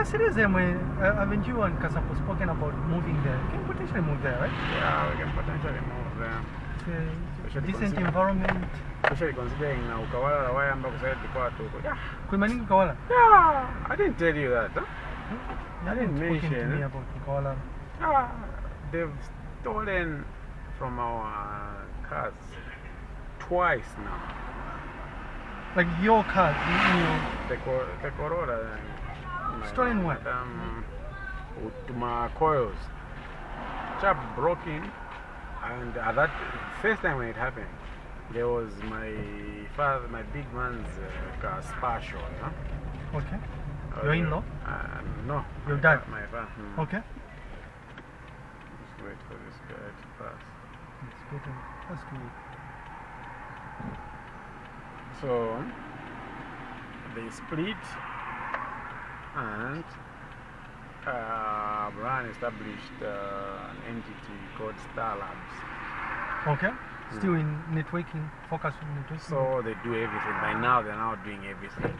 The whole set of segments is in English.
Kasireze, uh, haven't you and Kasapo spoken about moving there? You can potentially move there, right? Yeah, we can potentially move there. It's a, it's a Should decent environment. Especially considering na ukawala na wayamba kusaidia kwa tu. Yeah. Kuimaningi Kawala? Yeah, I didn't tell you that. Huh? You I didn't haven't to mention me about Kawala. Ah, they've stolen from our cars twice now. Like your car, you, know, The, co- the Corolla. My- Stolen what? Um, with my coils. Chap broke in, and at that first time when it happened, there was my father, my big man's uh, car, you know? okay. Uh, Your in-law? Uh, no. Your my dad? My father. Hmm. Okay. Just wait for this guy to pass. That's better. That's good. So they split and uh, Brian established uh, an entity called Star Labs. Okay. Still in networking, focus on networking. So they do everything. By now, they're now doing everything.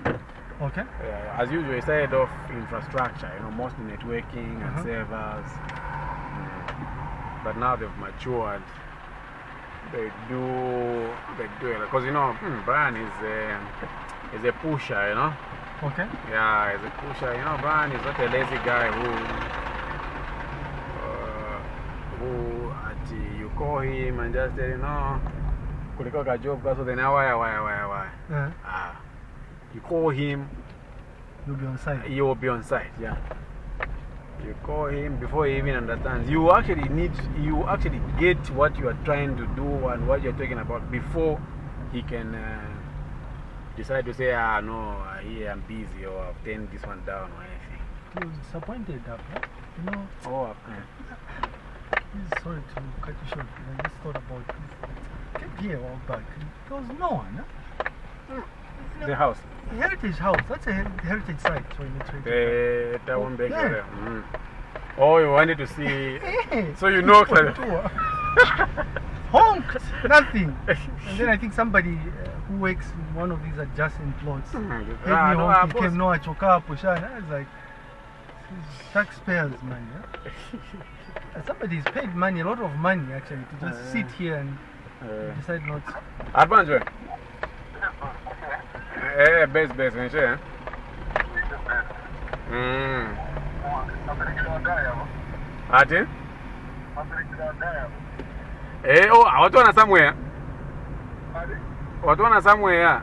okay. Uh, as usual, it started off infrastructure, you know, mostly networking and Uh-huh. servers. Mm. But now they've matured. They do, they do it. Because, you know, hmm, Brian is a, is a pusher, you know. Okay. Yeah, he's a pusher. You know, Brian is not a lazy guy who, uh, who at, you call him and just tell you, no, kuliko ka job, so then why, why, why, why? Uh, Ah, you call him, you'll be on site. he will be on site, yeah. You call him before he even understands. You actually need, you actually get what you are trying to do and what you're talking about before he can uh, decide to say, ah, no, here I'm busy or I've turned this one down or anything. He was disappointed that, right? You know, Oh, this- sorry to cut you short. I just thought about this. Came here a while back. There was no one. Huh? the house. The Heritage House. That's a her- heritage site networking. The town back yeah. there. Mm. Oh, you wanted to see. Hey, So you know, Honked, nothing. And then I think somebody uh, who works in one of these adjacent plots heard me ah, no, ah, boss. came no achoka hapo shana. I was like, taxpayers' money. Huh? And Somebody's paid money, a lot of money actually, to just Uh, sit here and Uh, decide not to. advance, we. Eh, base, base, when you Mm. Ati? Eh, oh, watu wana somewhere. Watu wana somewhere.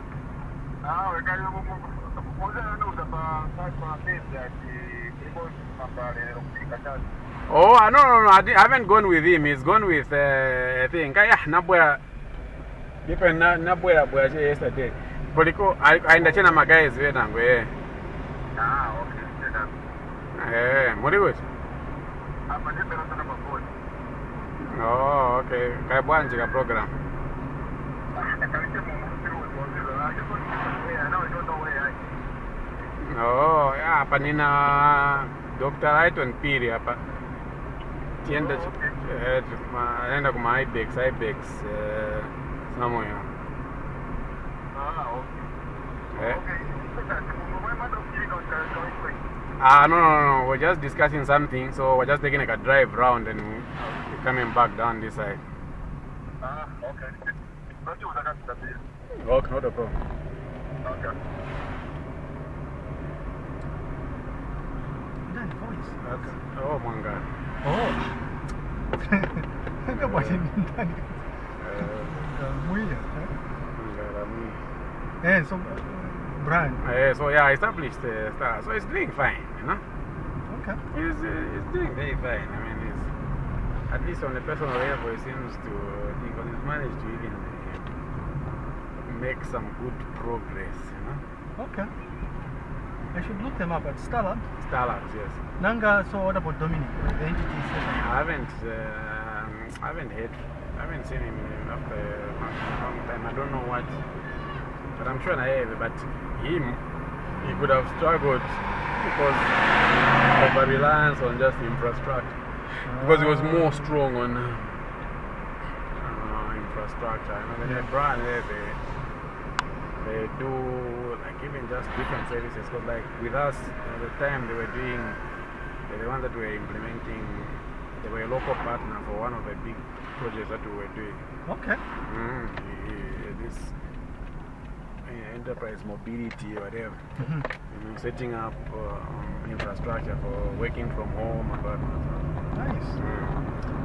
Oh, ah, no, no, no. I, haven't gone with him. He's gone with, uh, I think. ah, nabwera. Dipe na nabwera bwera che yesterday. Poliko, aenda chena nangu, eh. Eh, muri kuti? Oh, okay. Kaya bwanji program. Oh, hapa nina Dr. Aiton Piri hapa. Tienda eh, tuma- naenda kuma Ibex, Ibex eh, somewhere. Eh. Ah, no, no, no. We're just discussing something, so we're just taking like a drive round and coming back down this side. Ah, Okay, not a problem. Nice voice. Okay. Oh, my God. Oh. Kama ni ndani. Uh, Mwili. um, Eh, so uh, brand. uh, so, yeah, established uh, Star. So it's doing fine, you know? Okay. It's, uh, it's doing very fine. I mean, it's, at least on a personal level, it seems to think well, it's managed to even uh, make some good progress, you know? Okay. I should look them up at Starlab. Starlabs, yes. Nanga, so what about Dominic? The entity. I haven't, um I haven't heard, I haven't seen him after a long time. I don't know what, but I'm sure I have. But him, he could have struggled because of a reliance on just infrastructure. Because he was more strong on uh, infrastructure. Know, when Yeah. Brian there, the, they do like even just different services. Because like with us at the time they were doing, the one that we were implementing. They were a local partner for one of the big projects that we were doing. Okay. Mm, this enterprise mobility or whatever. Mhm. You know, setting up uh, infrastructure for working from home and whatnot. Nice.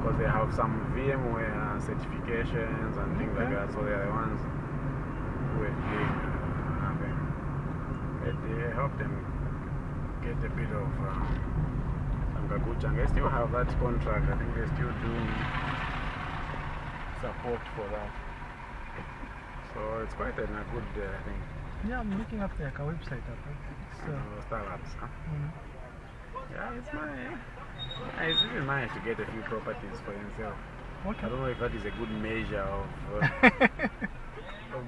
Because they have some VMware certifications and things like that, so they are the ones who are doing uh, nothing. They, they help them get a bit of um, some kakuchang. They still have that contract, I think they still do support for that. So it's quite a, a good uh, thing. Yeah, I'm looking up the Aka website. up. It's, uh, startups. Huh? mm. Yeah, it's nice. Yeah, It's really nice to get a few properties for yourself. I don't know if that is a good measure of, uh, of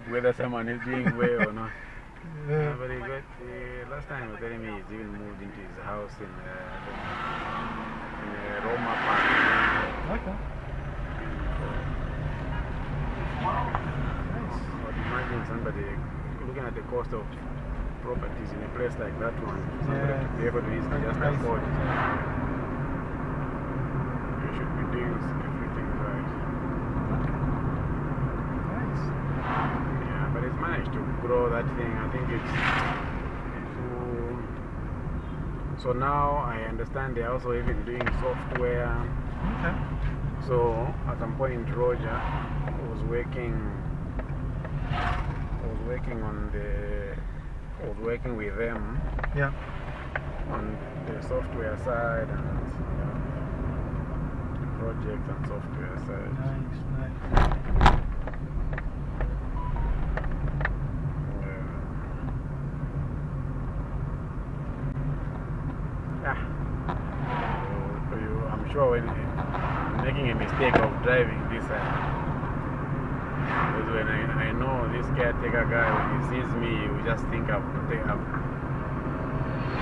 whether someone is doing well or not. Yeah. Yeah, but he got, uh, last time he was telling me he's even moved into his house in, uh, in uh, Roma Park. Okay. Nice. Imagine somebody looking at the cost of properties in a place like that one, somebody Yeah. to be able to easily just afford it. You should be doing everything right. Nice. Yeah, but it's managed to grow that thing. I think it's. So, so now I understand they're also even doing software. Okay. So at some point, Roger was working. Was working on the. Was working with them Yeah. on the software side and you know, the project and software side. Nice, nice. Yeah. So you, I'm sure when you're making a mistake of driving this side, because when I, I know this caretaker guy, when he sees me, he will just think I've, I've,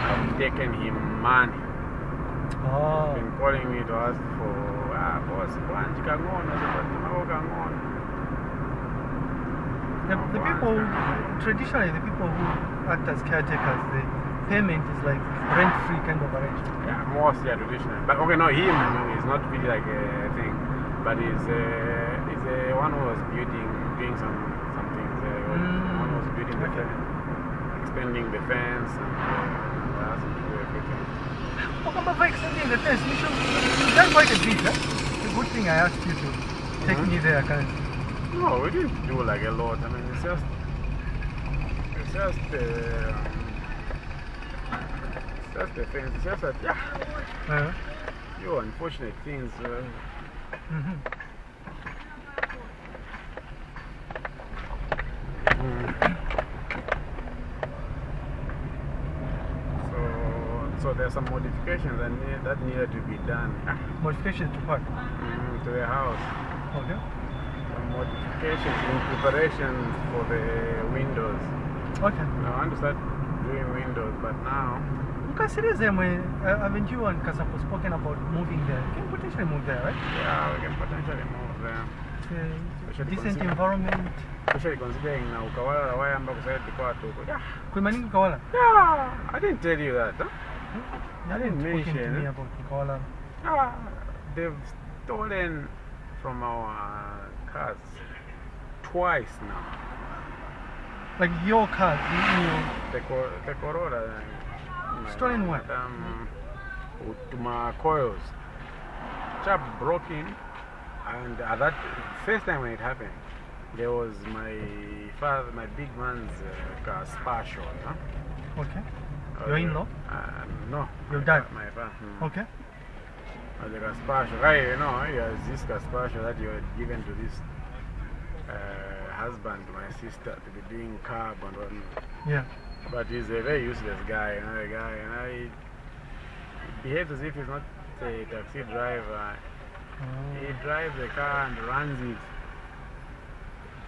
I've taken him money. Oh. been calling me to ask for, ah, boss, kwanji kangona, mako kangona. The, the people, traditionally, the people who act as caretakers, the payment is like rent free kind of arrangement. Yeah, mostly are traditional. But okay, no, him is not really like a thing, but he's, uh, he's one who was building, doing some, some things. Uh, Mm. one who was building the fence, expanding the fence, and uh, asked him to do everything. But for extending the fence, you should, you've done quite a bit, huh? It's a good thing I asked you to take Mhm. me there currently. No, we didn't do like a lot. I mean, it's just, it's just, uh, just the fence. It's just that, yeah, Uh, you unfortunate things. Uh, mhm. Mm. So, so there's some modifications that, need, that needed to be done Modifications to what? mm, to the house. Okay. Some modifications in preparation for the windows. Okay. Now, I want to start doing windows, but now, Consider them when uh, haven't you and Kasapo spoken about moving there? You can potentially move there, right? yeah, we can potentially move there. Especially decent environment. Especially considering now ukawala wayamba kusaidia kwa watu. Yeah, Kuimaningi Kawala? yeah, I didn't tell you that. Huh? You I didn't haven't to mention me about Kawala. Ah, they've stolen from our cars twice now. Like your car, you, you The, co- the Corolla. Uh, Stolen what? Um, to my coils. Chap broke in, and at that first time when it happened, there was my father, my big man's uh, car, Spatial. Huh? okay. Uh, Your in-law? Uh, no. Your dad? My father. Okay. As a Gaspacho, right, you know, has this Gaspacho that you had given to this uh, husband, my sister, to be doing carb and whatnot. Yeah. But he's a very useless guy, you know, a guy, and I he behaves as if he's not a taxi driver. He Oh. drives the car and runs it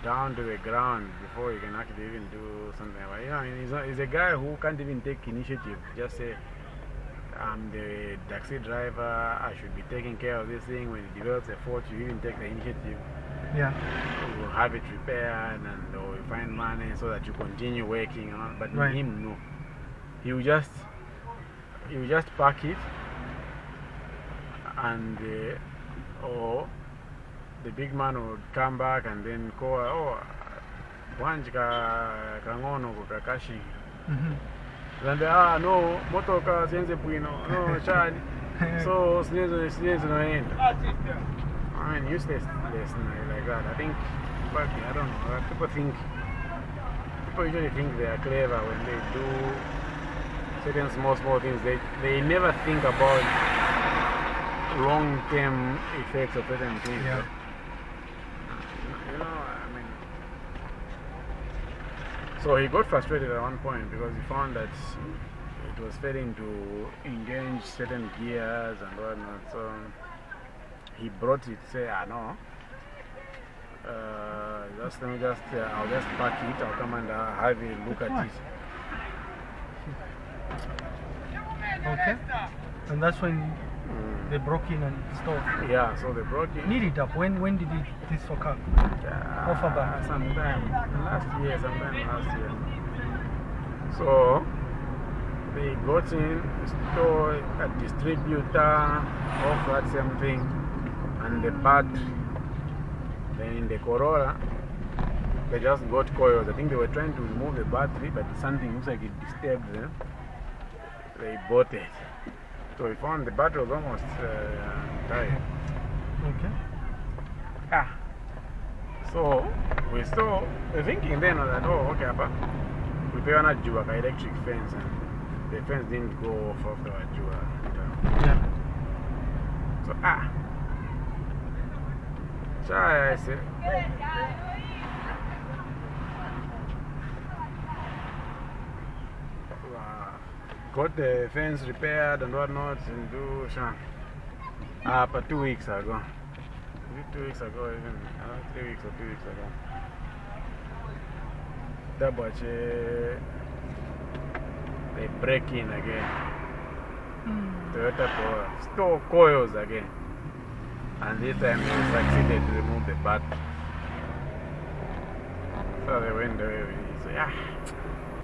down to the ground before he can actually even do something. But, you know, he's, not, he's a guy who can't even take initiative. Just say, I'm the taxi driver, I should be taking care of this thing. When he develops a fault, you even take the initiative. Yeah. you have it repaired and or you find money so that you continue working. You know? But Right. him, no. He will just, he will just pack it and, uh, or the big man would come back and then call, oh, wanji ka kangono kakashi. Mhm. And they, ah, no, motoka sienze bwino, no, chali. So, sienze, sienze noenda. I mean, useless like that. I think, but I don't know. uh, People think, people usually think they are clever when they do certain small, small things. They, they never think about long term effects of certain things. Yeah. You know, I mean. So he got frustrated at one point because he found that it was failing to engage certain gears and whatnot. So he brought it, say, ah, know. Uh, just let me just, uh, I'll just pack it, I'll come and uh, have a look at Why? it. Okay. And that's when Mm. they broke in and stole. Yeah, so they brought it. Need it up. When when did it, this occur? Uh, Offer back. Sometime last year, sometime last year. So they got in, store a distributor of that same thing, and the battery. Then in the Corolla, they just got coils. I think they were trying to remove the battery, but something looks like it disturbed them. They bought it. So we found the battery was almost uh, died. Okay. Ah. So we saw thinking then that oh okay apa we pay on a jua electric fence and the fence didn't go off of the jua. Yeah. So ah. So I said uh, got the fence repaired and whatnot and do shan. Ah, but two weeks ago. Two weeks ago, even uh, three weeks or two weeks ago. That was uh, they break in again. Toyota Corolla store coils again. And this time they succeeded to remove the battery. So with it. So, yeah,